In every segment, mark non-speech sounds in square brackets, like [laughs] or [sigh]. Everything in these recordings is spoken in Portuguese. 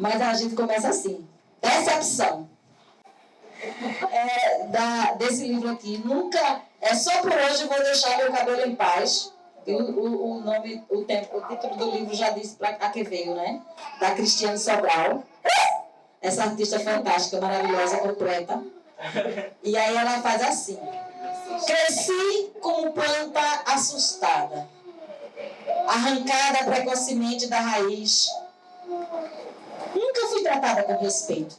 Mas a gente começa assim. Decepção. É, da, desse livro aqui. Nunca. É só por hoje vou deixar meu cabelo em paz. O, o, o nome, o, tempo, o título do livro já disse para a que veio, né? Da Cristiane Sobral. Essa artista fantástica, maravilhosa, completa. E aí ela faz assim. Cresci como planta assustada, arrancada precocemente da raiz. Nunca fui tratada com respeito.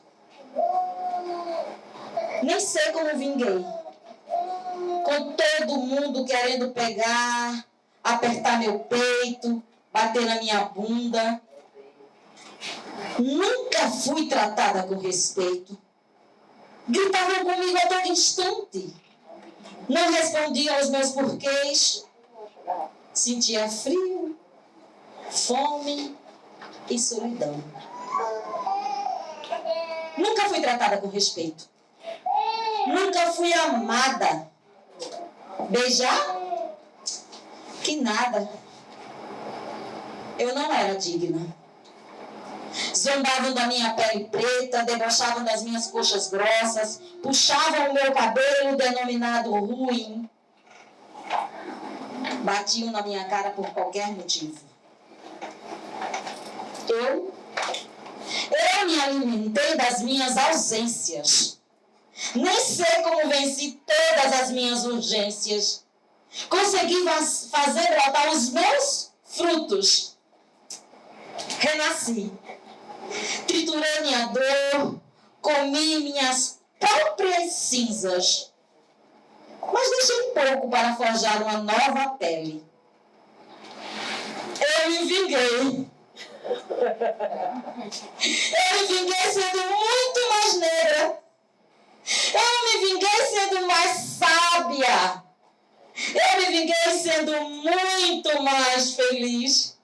Nem sei como vinguei. Com todo mundo querendo pegar, apertar meu peito, bater na minha bunda. Nunca fui tratada com respeito. Gritavam comigo a todo instante. Não respondia aos meus porquês. Sentia frio, fome e solidão. Nunca fui tratada com respeito. Nunca fui amada. Beijar? Que nada. Eu não era digna. Zombavam da minha pele preta, debochavam das minhas coxas grossas, puxavam o meu cabelo denominado ruim. Batiam na minha cara por qualquer motivo. Eu, eu me alimentei das minhas ausências. Nem sei como venci todas as minhas urgências. Consegui fazer brotar os meus frutos. Renasci triturei minha dor, comi minhas próprias cinzas. Mas deixei pouco para forjar uma nova pele. Eu me vinguei. Eu me vinguei sendo muito mais negra. Eu me vinguei sendo mais sábia. Eu me vinguei sendo muito mais feliz.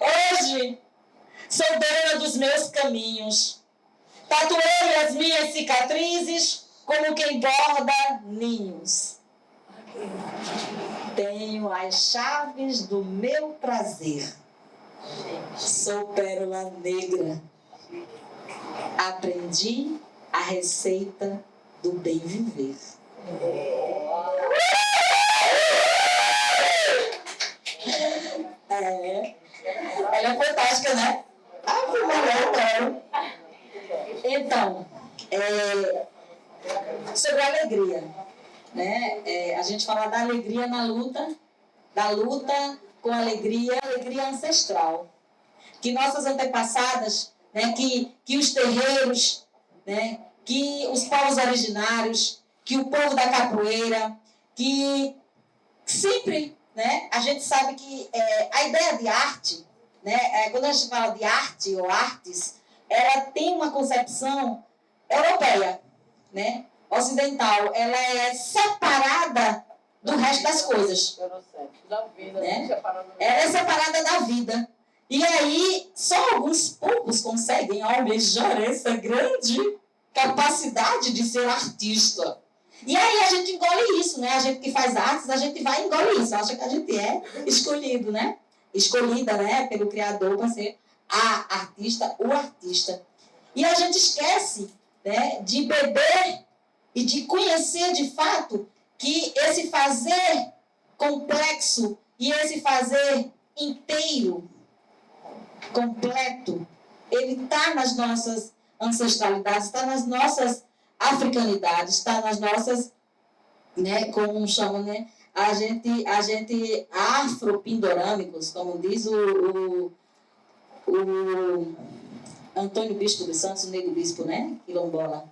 Hoje, sou dona dos meus caminhos. Tatuei as minhas cicatrizes como quem borda ninhos. Tenho as chaves do meu prazer. Sou pérola negra. Aprendi a receita do bem viver. É. Ela é fantástica, né? Ah, foi melhor, Então, é, sobre a alegria. Né? É, a gente fala da alegria na luta, da luta com alegria, alegria ancestral. Que nossas antepassadas, né, que, que os terreiros, né, que os povos originários, que o povo da capoeira, que sempre né? A gente sabe que é, a ideia de arte, né? É, quando a gente fala de arte ou artes, ela tem uma concepção europeia, né? Ocidental. Ela é separada do resto das coisas. Da vida, né? Ela é separada da vida. E aí, só alguns poucos conseguem almejar essa grande capacidade de ser artista. E aí a gente engole isso, né? A gente que faz artes, a gente vai engolir isso. Acha que a gente é escolhido, né? Escolhida, né? Pelo Criador para ser a artista, o artista. E a gente esquece né, de beber e de conhecer de fato que esse fazer complexo e esse fazer inteiro, completo, ele está nas nossas ancestralidades, está nas nossas africanidade, está nas nossas, né, como chamam, né, a gente, a gente afropindorâmicos, como diz o, o, o Antônio Bispo dos Santos, o Negro Bispo, né, quilombola.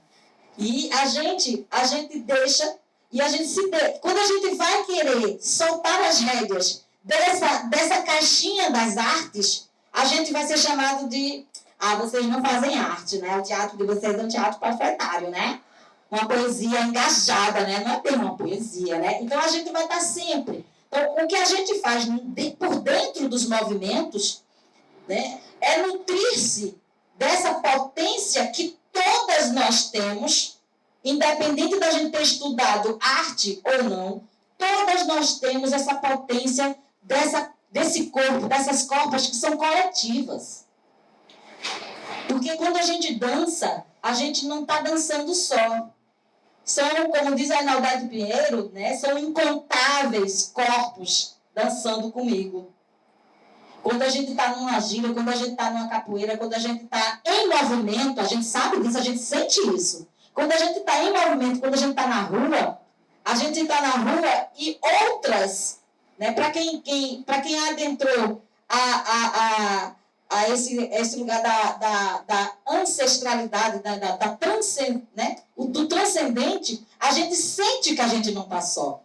E a gente, a gente deixa, e a gente se de, quando a gente vai querer soltar as rédeas dessa, dessa caixinha das artes, a gente vai ser chamado de ah, vocês não fazem arte, né? O teatro de vocês é um teatro panfletário, né? Uma poesia engajada, né? Não é bem uma poesia, né? Então a gente vai estar sempre. Então, o que a gente faz por dentro dos movimentos né, é nutrir-se dessa potência que nós temos, independente da gente ter estudado arte ou não, todas nós temos essa potência dessa desse corpo, dessas corpas que são coletivas. Porque quando a gente dança, a gente não está dançando só. São, como diz a Arnaldade Pinheiro, né, são incontáveis corpos dançando comigo. Quando a gente está numa gira, quando a gente está numa capoeira, quando a gente está em movimento, a gente sabe disso, a gente sente isso. Quando a gente está em movimento, quando a gente está na rua, a gente está na rua e outras, né, para quem, quem, quem adentrou a, a, a, a esse, esse lugar da, da, da ancestralidade, da, da, da transcend, né, do transcendente, a gente sente que a gente não está só.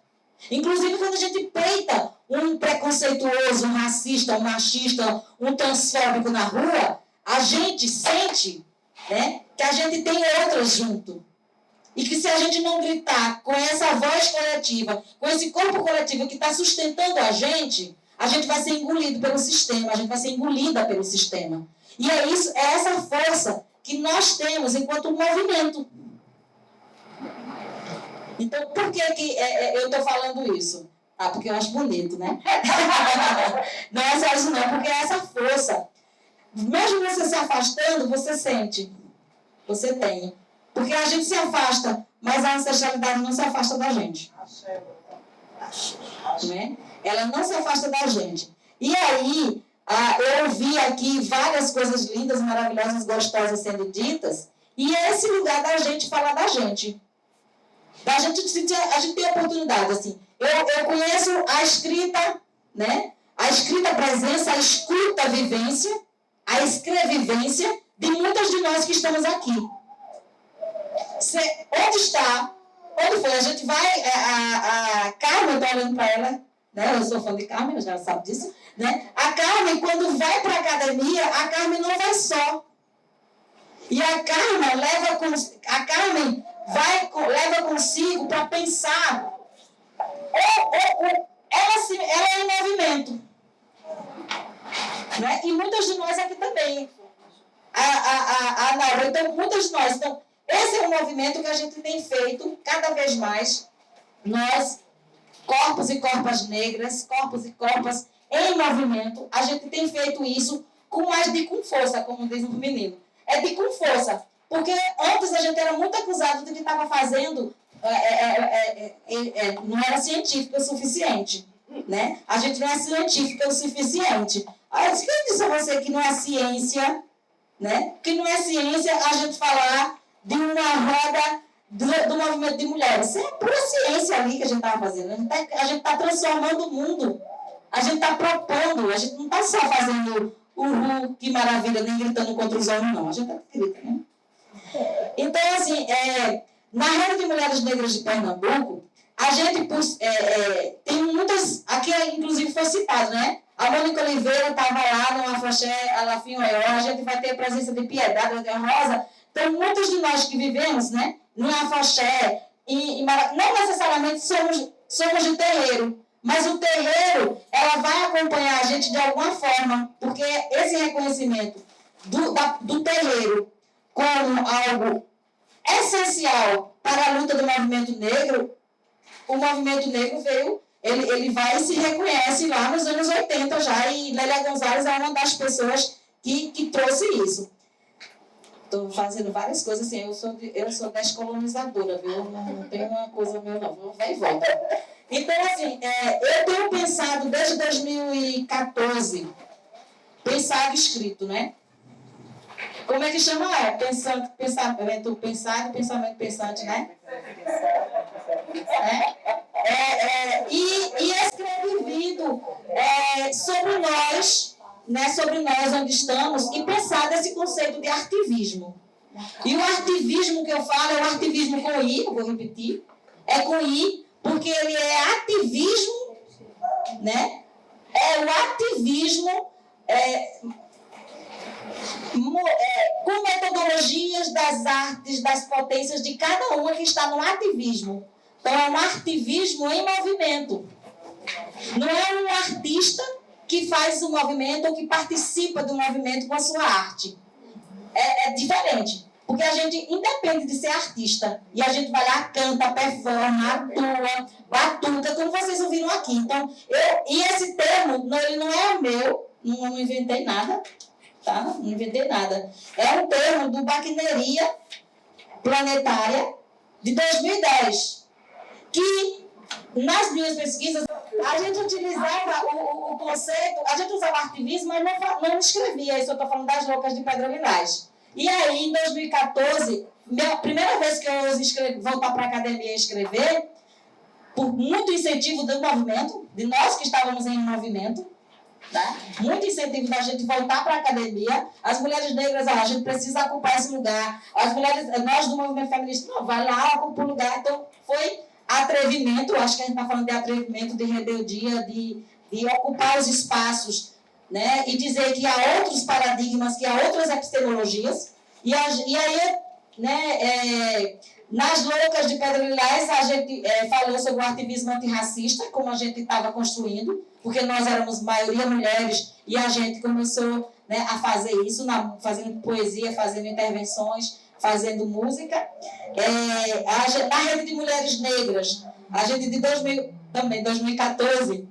Inclusive, quando a gente peita um preconceituoso, um racista, um machista, um transfóbico na rua, a gente sente né, que a gente tem outras junto. E que se a gente não gritar com essa voz coletiva, com esse corpo coletivo que está sustentando a gente, a gente vai ser engolido pelo sistema, a gente vai ser engolida pelo sistema. E é isso, é essa força que nós temos enquanto movimento. Então, por que, que é, é, eu estou falando isso? Ah, porque eu acho bonito, né? [laughs] não é só isso não, porque é essa força. Mesmo você se afastando, você sente. Você tem. Porque a gente se afasta, mas a ancestralidade não se afasta da gente. Né? Ela não se afasta da gente. E aí, ah, eu ouvi aqui várias coisas lindas, maravilhosas, gostosas sendo ditas, e é esse lugar da gente falar da gente. Da gente, a gente tem oportunidade, assim. Eu, eu conheço a escrita, né? A escrita presença, a escuta vivência, a escrevivência de muitas de nós que estamos aqui. Onde está? Onde foi? A gente vai. É, a, a Carmen, estou olhando para ela, né? Eu sou fã de Carmen, já sabe disso. Né? A Carmen, quando vai para a academia, a Carmen não vai só. E a Carmen leva com, a Carmen vai, leva consigo para pensar. Ou, ou, ou, ela, se, ela é. Né? E muitas de nós aqui também. A, a, a, a Laura, então, muitas de nós. Então, esse é um movimento que a gente tem feito cada vez mais. Nós, corpos e corpas negras, corpos e corpas em movimento, a gente tem feito isso com mais de com força, como diz o menino. É de com força. Porque antes a gente era muito acusado de que estava fazendo, é é, é, é, é, não era científico o suficiente. Né? A gente não é científica o suficiente. Aí eu disse a você que não é ciência, né? que não é ciência a gente falar de uma roda do, do movimento de mulheres. Isso é pura ciência ali que a gente estava fazendo. A gente está tá transformando o mundo. A gente está propondo. A gente não está só fazendo uhul, que maravilha, nem gritando contra os homens, não. A gente está gritando, né? Então, assim, é, na rede de mulheres negras de Pernambuco, a gente é, é, tem muitas. Aqui, inclusive, foi citado, né? A Mônica Oliveira estava lá no Afoxé, Alafim Oió, a gente vai ter a presença de Piedade, de Rosa. Então, muitos de nós que vivemos né, no Afoxé, e, não necessariamente somos, somos de terreiro, mas o terreiro, ela vai acompanhar a gente de alguma forma, porque esse reconhecimento do, da, do terreiro como algo essencial para a luta do movimento negro, o movimento negro veio, ele, ele vai e se reconhece lá nos anos 80 já, e Lélia Gonzalez é uma das pessoas que, que trouxe isso. Estou fazendo várias coisas assim, eu sou, eu sou descolonizadora, viu? Não, tem uma coisa meu não, vou vai e volta. Então, assim, é, eu tenho pensado desde 2014, pensado escrito, né? Como é que chama? É, pensando, pensamento pensado, pensamento pensante, né? É, é, e, e é, sobre nós, né, sobre nós onde estamos, e pensar nesse conceito de artivismo. E o artivismo que eu falo é o artivismo com I, eu vou repetir, é com I, porque ele é ativismo, né? É o ativismo é, é, com metodologias das artes, das potências de cada uma que está no ativismo. É um ativismo em movimento. Não é um artista que faz o movimento ou que participa do movimento com a sua arte. É, é diferente. Porque a gente independe de ser artista. E a gente vai lá, canta, performa, atua, batuta, como vocês ouviram aqui. Então, eu, e esse termo, não, ele não é meu, não, não inventei nada, tá? Não inventei nada. É um termo do Baquineria Planetária de 2010, que nas minhas pesquisas a gente utilizava o, o, conceito, a gente usava ativismo, mas não, não escrevia, isso eu estou falando das loucas de Pedro Lilás. E aí, em 2014, minha primeira vez que eu escrevi, voltar para a academia e escrever, por muito incentivo do movimento, de nós que estávamos em movimento, tá? muito incentivo da gente voltar para a academia, as mulheres negras, ah, a gente precisa ocupar esse lugar, as mulheres, nós do movimento feminista, não, vai lá, ocupa o lugar, então foi atrevimento, acho que a gente está falando de atrevimento, de rebeldia, de, de ocupar os espaços, né? e dizer que há outros paradigmas, que há outras epistemologias, e, a, e aí, né, é, nas loucas de Pedro Lilás, a gente é, falou sobre o ativismo antirracista, como a gente estava construindo, porque nós éramos maioria mulheres, e a gente começou né, a fazer isso, na, fazendo poesia, fazendo intervenções, fazendo música. É, a, na rede de mulheres negras, a gente de 2000, também 2014,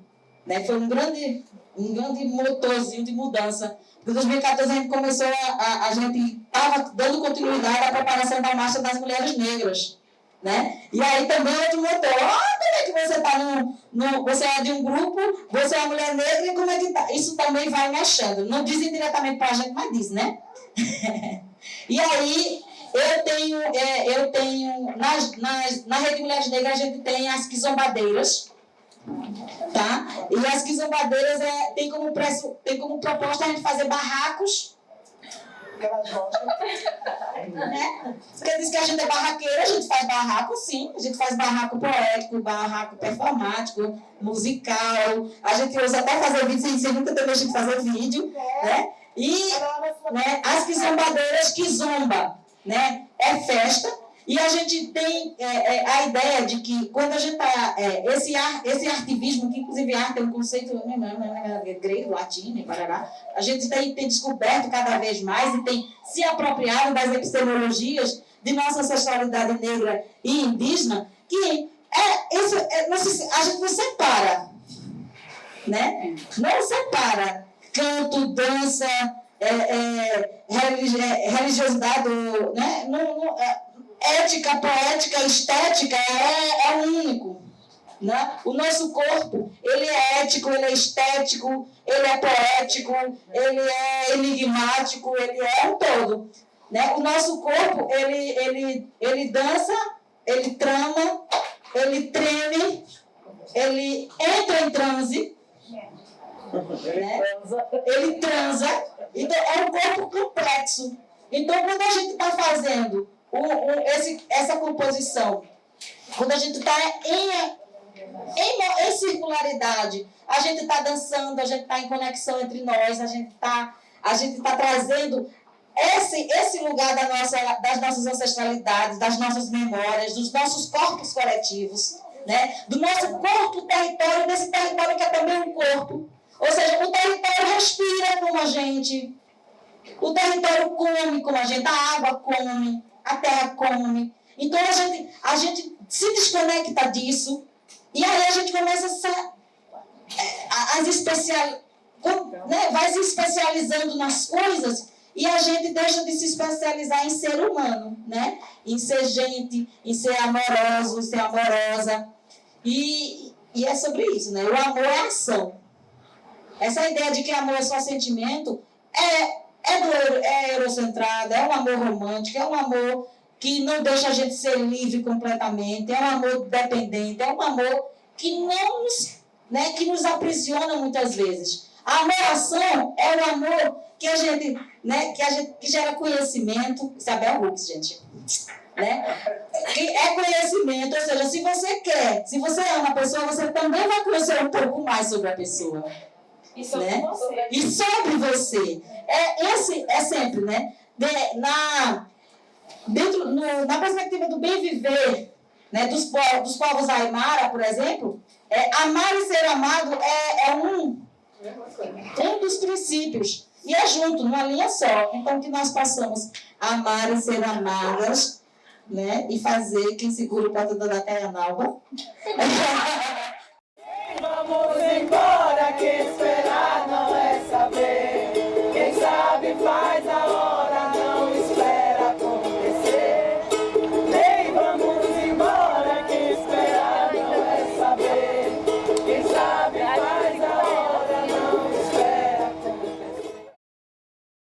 né, foi um grande, um grande motorzinho de mudança. Em 2014 a gente começou, a, a, a gente estava dando continuidade à preparação da Marcha das Mulheres Negras. Né? E aí também outro motor, ah, como é que você está no, no. Você é de um grupo, você é uma mulher negra, e como é que tá? Isso também vai mexendo. Não dizem diretamente para a gente, mas diz, né? [laughs] e aí eu tenho, é, eu tenho nas, nas, na Rede Mulheres Negras, a gente tem as quizombadeiras, tá? E as quizombadeiras é, tem, como preço, tem como proposta a gente fazer barracos. né? Porque diz que a gente é barraqueira, a gente faz barraco sim, a gente faz barraco poético, barraco performático, musical, a gente usa até fazer vídeo, sem nunca a gente fazer vídeo, né? E né, as quizombadeiras que zomba né? É festa. E a gente tem é, é, a ideia de que quando a gente está. É, esse, ar, esse artivismo, que inclusive arte é um conceito né, grego, latino parará, a gente tem, tem descoberto cada vez mais e tem se apropriado das epistemologias de nossa ancestralidade negra e indígena, que é, isso, é, a gente não separa. Né? Não separa canto, dança, é, é, é, religiosidade, né? Não, é, ética, poética, estética é, é único. Né? O nosso corpo, ele é ético, ele é estético, ele é poético, ele é enigmático, ele é um todo. Né? O nosso corpo, ele, ele, ele dança, ele trama, ele treme, ele entra em transe, né? ele transa, então, é um corpo complexo. Então, quando a gente está fazendo o, o, esse, essa composição, quando a gente está em, em, em, circularidade, a gente está dançando, a gente está em conexão entre nós, a gente está tá trazendo esse, esse lugar da nossa, das nossas ancestralidades, das nossas memórias, dos nossos corpos coletivos, né? do nosso corpo território, desse território que é também um corpo, ou seja, o território respira como a gente, o território come como a gente, a água come, a terra come. Então a gente, a gente se desconecta disso e aí a gente começa a é, as especial, né, vai se especializando nas coisas e a gente deixa de se especializar em ser humano, né? em ser gente, em ser amoroso, em ser amorosa. E, e é sobre isso, né? O amor é ação. Essa ideia de que amor é só sentimento é, é, do, é eurocentrada, é um amor romântico, é um amor que não deixa a gente ser livre completamente, é um amor dependente, é um amor que não nos, né, que nos aprisiona muitas vezes. A amoração é o amor que a gente, né, que a gente que gera conhecimento, Isabel Hooks, gente. Né? Que é conhecimento, ou seja, se você quer, se você ama a pessoa, você também vai conhecer um pouco mais sobre a pessoa. E sobre né? você. E sobre você. É, esse é sempre, né? De, na, dentro, no, na perspectiva do bem viver né, dos, povos, dos povos Aymara, por exemplo, é, amar e ser amado é, é um, um dos princípios. E é junto, numa linha só. Então, que nós possamos amar e ser amadas, né? E fazer quem segura o prato da Caianalba. [laughs] Vamos embora, que